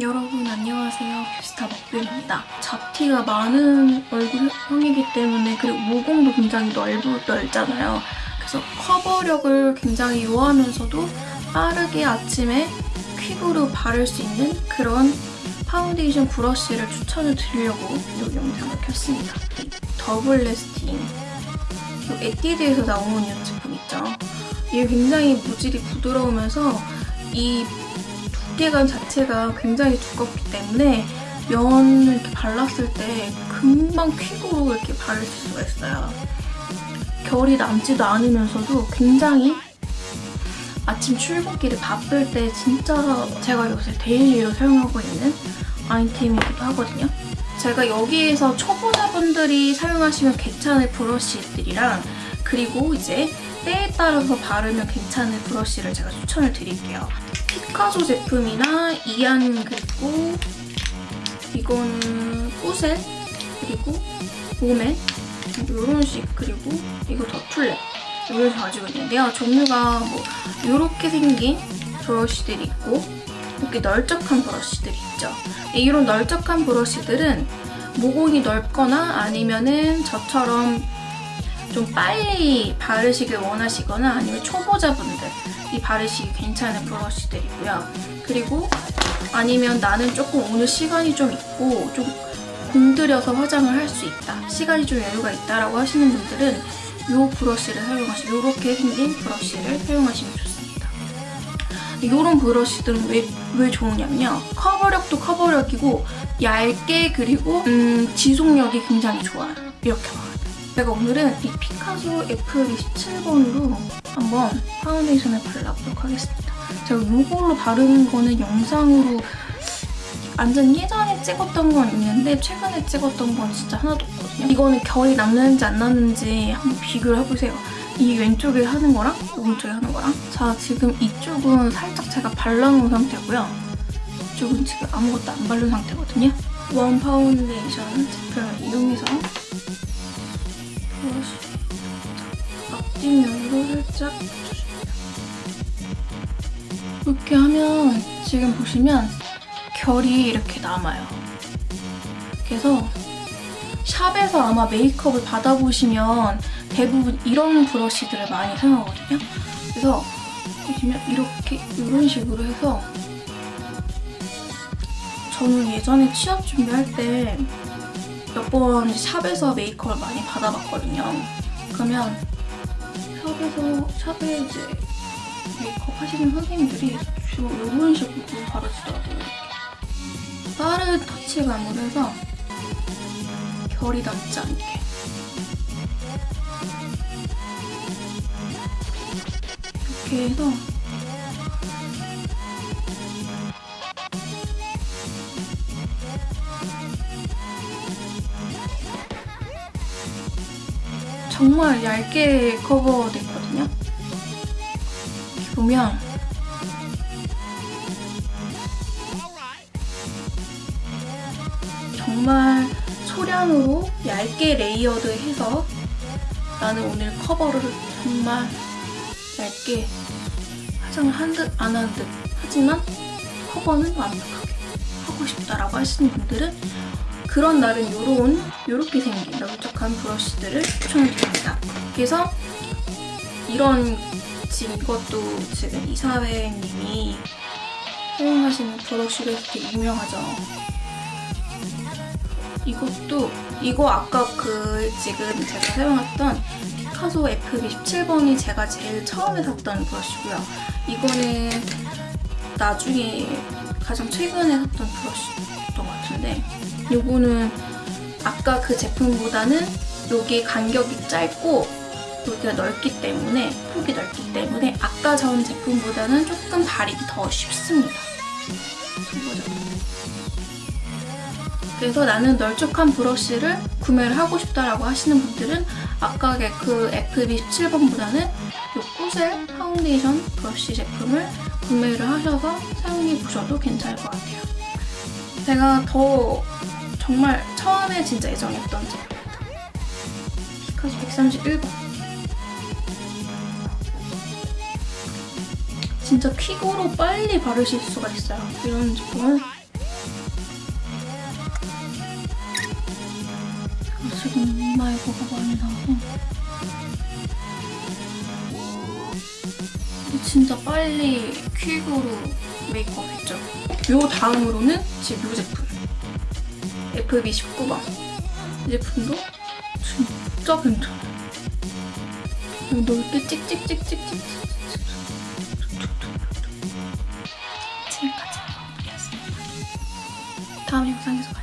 여러분 안녕하세요. 뷰스타 먹뷰입니다. 잡티가 많은 얼굴형이기 때문에 그리고 모공도 굉장히 넓, 넓잖아요. 그래서 커버력을 굉장히 요하면서도 빠르게 아침에 quick으로 바를 수 있는 그런 파운데이션 브러쉬를 추천을 드리려고 이 영상을 켰습니다. 이 Double Lasting 이 에뛰드에서 나온 이 제품 있죠. 이게 굉장히 모질이 부드러우면서 이 두께감 자체가 굉장히 두껍기 때문에 면을 이렇게 발랐을 때 금방 quick으로 이렇게 바를 수가 있어요. 결이 남지도 않으면서도 굉장히 아침 출근길에 바쁠 때 진짜 제가 요새 daily로 사용하고 있는 아이템이기도 하거든요. 제가 여기에서 초보자분들이 사용하시면 괜찮을 브러쉬들이랑 그리고 이제 때에 따라서 바르면 괜찮은 브러쉬를 제가 추천을 드릴게요. 피카소 제품이나 이안 그리고 이거는 꾸셀 그리고 봄에 이런 식 그리고 이거 더툴렛 이걸 가지고 있는데요. 종류가 뭐 이렇게 생긴 브러쉬들이 있고 이렇게 널쩍한 브러쉬들이 있죠. 이런 널쩍한 브러쉬들은 모공이 넓거나 아니면은 저처럼 좀 빨리 바르시길 원하시거나 아니면 초보자분들 이 바르시기 괜찮은 브러쉬들이고요. 그리고 아니면 나는 조금 오늘 시간이 좀 있고 좀 공들여서 화장을 할 수 있다. 시간이 좀 여유가 있다라고 하시는 분들은 이 브러쉬를 사용하시면 이렇게 생긴 브러쉬를 사용하시면 좋습니다. 이런 브러쉬들은 왜, 왜 좋으냐면요. 커버력도 커버력이고 얇게 그리고 음, 지속력이 굉장히 좋아요. 이렇게 봐요. 제가 오늘은 이 피카소 F27번으로 한번 파운데이션을 발라보도록 하겠습니다. 제가 이걸로 바르는 거는 영상으로 완전 예전에 찍었던 건 있는데 최근에 찍었던 건 진짜 하나도 없거든요. 이거는 결이 남는지 안 남는지 한번 비교를 해보세요. 이 왼쪽에 하는 거랑 오른쪽에 하는 거랑 자 지금 이쪽은 살짝 제가 발라놓은 상태고요. 이쪽은 지금 아무것도 안 바른 상태거든요. 원 파운데이션 제품을 이용해서 앞뒷면으로 살짝. 이렇게 하면 지금 보시면 결이 이렇게 남아요. 그래서 샵에서 아마 메이크업을 받아보시면 대부분 이런 브러쉬들을 많이 사용하거든요. 그래서 보시면 이렇게 이런 식으로 해서 저는 예전에 취업 준비할 때 몇 번 샵에서 메이크업을 많이 받아봤거든요. 그러면 샵에서 샵에 이제 메이크업 하시는 선생님들이 주로 이런 식으로 바르시더라고요. 빠른 터치감으로 해서 결이 남지 않게 이렇게 해서 정말 얇게 커버됐거든요. 이렇게 보면 정말 소량으로 얇게 레이어드해서 나는 오늘 커버를 정말 얇게 화장을 한 듯 안 한 듯 하지만 커버는 완벽하게 하고 싶다라고 하시는 분들은 그런 날은 요런 요렇게 생긴 널쩍한 브러쉬들을 추천드립니다. 그래서 이런 지금 이것도 지금 이사회님이 사용하시는 브러쉬가 되게 유명하죠. 이것도 이거 아까 그 지금 제가 사용했던 피카소 F27번이 제가 제일 처음에 샀던 브러쉬고요. 이거는 나중에 가장 최근에 샀던 브러쉬 같은데 이거는 아까 그 제품보다는 여기 간격이 짧고 여기가 넓기 때문에 폭이 넓기 때문에 아까 전 제품보다는 조금 바르기 더 쉽습니다. 그래서 나는 널쩍한 브러쉬를 구매를 하고 싶다라고 하시는 분들은 아까 그 FB17번보다는 이 꾸셀 파운데이션 브러쉬 제품을 구매를 하셔서 사용해 보셔도 괜찮을 것 같아요. 제가 더 정말 처음에 진짜 애정했던 제품입니다. 피카소 131번 진짜 quick으로 빨리 바르실 수가 있어요. 이런 제품은 정말 뭐가 많이 나오고 진짜 빨리 퀵으로 메이크업 했죠. 요 다음으로는 지금 요 제품. FB19번. 이 제품도 진짜 괜찮아요. 넓게 찍찍찍찍찍. 지금까지. 다음 영상에서 봐요.